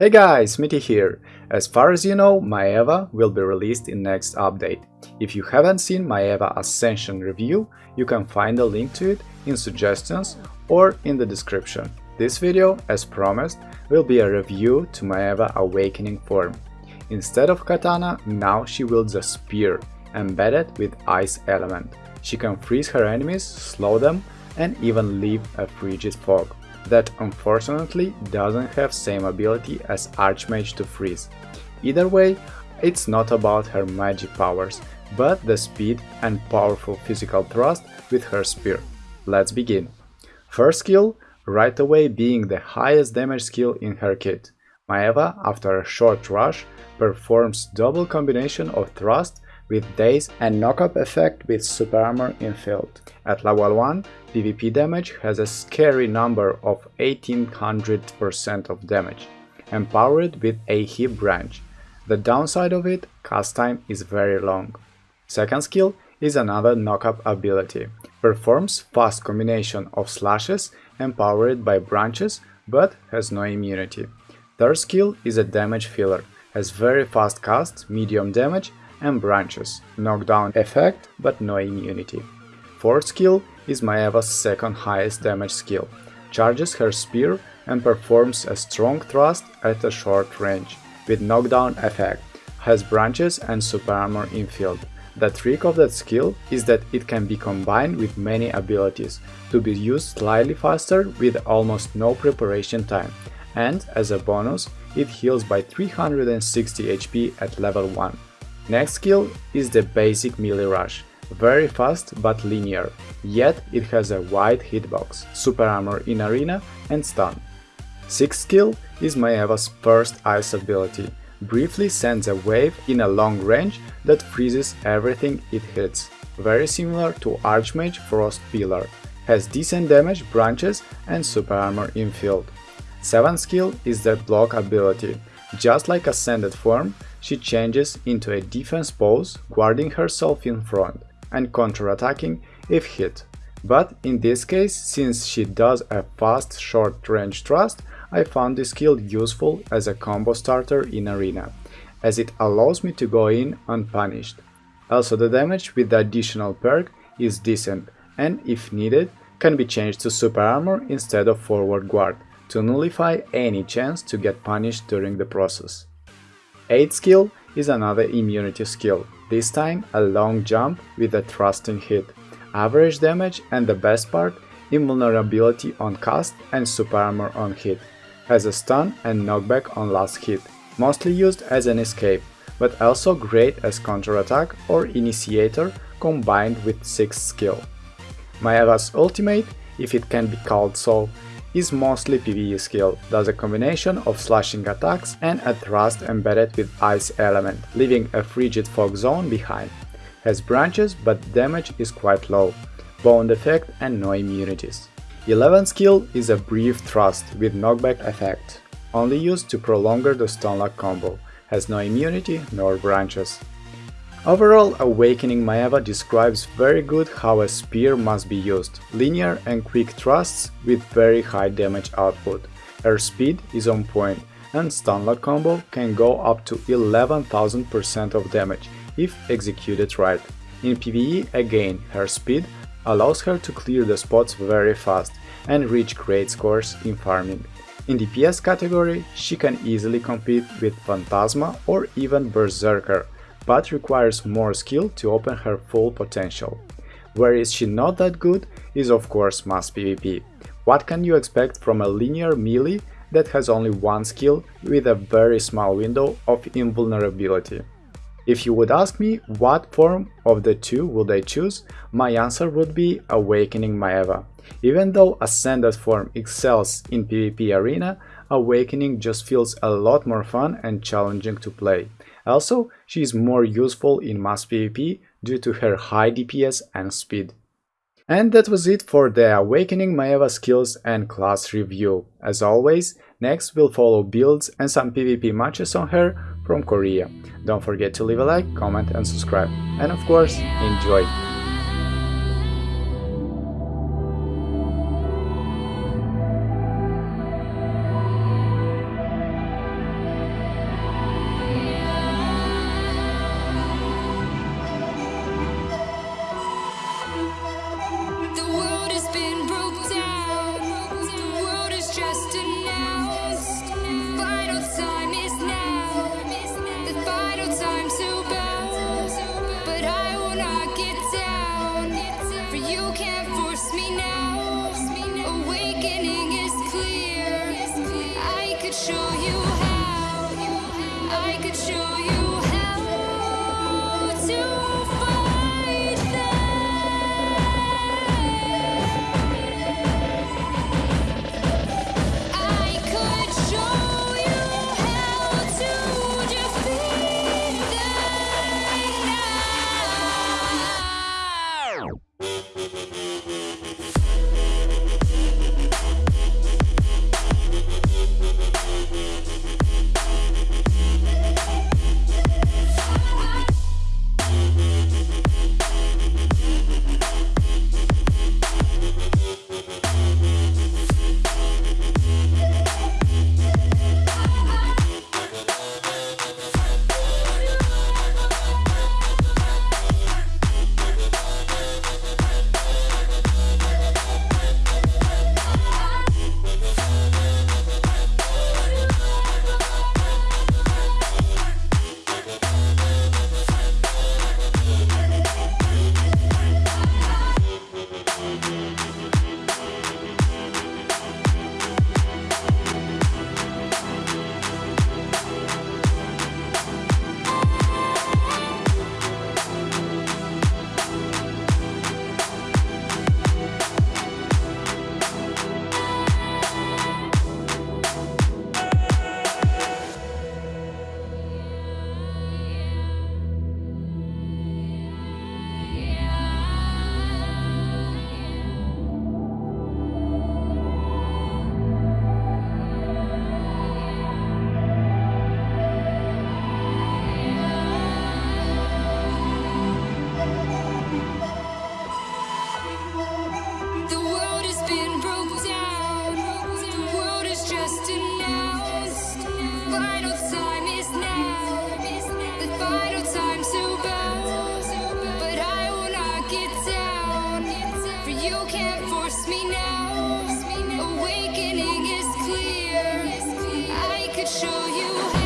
Hey guys, Mitty here! As far as you know, Maeva will be released in next update. If you haven't seen Maeva Ascension review, you can find a link to it in suggestions or in the description. This video, as promised, will be a review to Maeva Awakening form. Instead of katana, now she wields a spear, embedded with ice element. She can freeze her enemies, slow them, and even leave a frigid fog that unfortunately doesn't have same ability as Archmage to freeze. Either way, it's not about her magic powers, but the speed and powerful physical thrust with her spear. Let's begin. First skill, right away being the highest damage skill in her kit. Maeva, after a short rush, performs double combination of thrust with Daze and knockup effect with super armor infilled. At level 1, PvP damage has a scary number of 1800% of damage, empowered with a hip branch. The downside of it, cast time is very long. Second skill is another knockup ability. Performs fast combination of slashes empowered by branches but has no immunity. Third skill is a damage filler, has very fast cast, medium damage and branches, knockdown effect but no immunity. Fourth skill is Maeva's second highest damage skill, charges her spear and performs a strong thrust at a short range, with knockdown effect, has branches and super armor infilled. The trick of that skill is that it can be combined with many abilities, to be used slightly faster with almost no preparation time, and, as a bonus, it heals by 360 HP at level 1. Next skill is the basic melee rush, very fast but linear, yet it has a wide hitbox, super armor in arena and stun. Sixth skill is Maeva's first ice ability, briefly sends a wave in a long range that freezes everything it hits, very similar to Archmage Frost Pillar, has decent damage, branches and super armor infilled. Seventh skill is the block ability, just like Ascended form, she changes into a defense pose, guarding herself in front and counter-attacking if hit. But in this case, since she does a fast short-range thrust, I found this skill useful as a combo starter in arena, as it allows me to go in unpunished. Also the damage with the additional perk is decent and, if needed, can be changed to super armor instead of forward guard, to nullify any chance to get punished during the process. 8 skill is another immunity skill, this time a long jump with a thrusting hit, average damage and the best part, invulnerability on cast and super armor on hit, has a stun and knockback on last hit, mostly used as an escape, but also great as counterattack or initiator combined with 6 skill. Maeva's ultimate, if it can be called so, is mostly PvE skill, does a combination of slashing attacks and a thrust embedded with ice element, leaving a frigid fog zone behind. Has branches but damage is quite low, bone effect and no immunities. 11 skill is a brief thrust with knockback effect, only used to prolong the stunlock combo, has no immunity nor branches. Overall, Awakening Maeva describes very good how a spear must be used, linear and quick thrusts with very high damage output. Her speed is on point, and Stunlock combo can go up to 11,000% of damage if executed right. In PvE, again, her speed allows her to clear the spots very fast and reach great scores in farming. In DPS category, she can easily compete with Phantasma or even Berserker, but requires more skill to open her full potential. Where is she not that good is of course mass PvP. What can you expect from a linear melee that has only one skill with a very small window of invulnerability? If you would ask me what form of the two would I choose, my answer would be Awakening Maeva. Even though Ascended form excels in PvP arena, Awakening just feels a lot more fun and challenging to play. Also, she is more useful in mass PvP due to her high DPS and speed. And that was it for the Awakening Maeva skills and class review. As always, next we'll follow builds and some PvP matches on her from Korea. Don't forget to leave a like, comment and subscribe. And of course, enjoy! show you how. I could show you. You can't force me now. Awakening is clear. I could show you